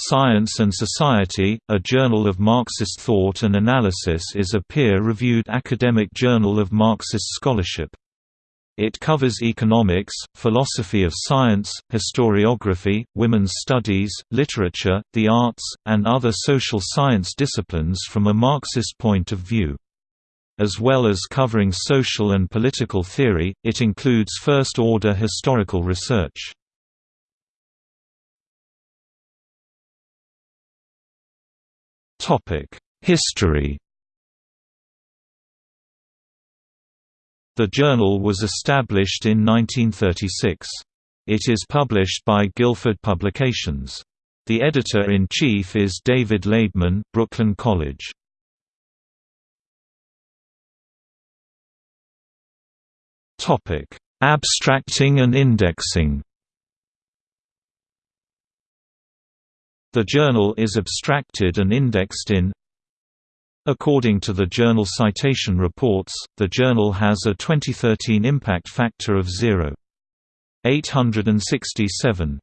Science and Society, a journal of Marxist thought and analysis is a peer-reviewed academic journal of Marxist scholarship. It covers economics, philosophy of science, historiography, women's studies, literature, the arts, and other social science disciplines from a Marxist point of view. As well as covering social and political theory, it includes first-order historical research. History The journal was established in 1936. It is published by Guilford Publications. The editor-in-chief is David Laibman, Brooklyn College. Abstracting and indexing The journal is abstracted and indexed in According to the Journal Citation Reports, the journal has a 2013 impact factor of 0.867.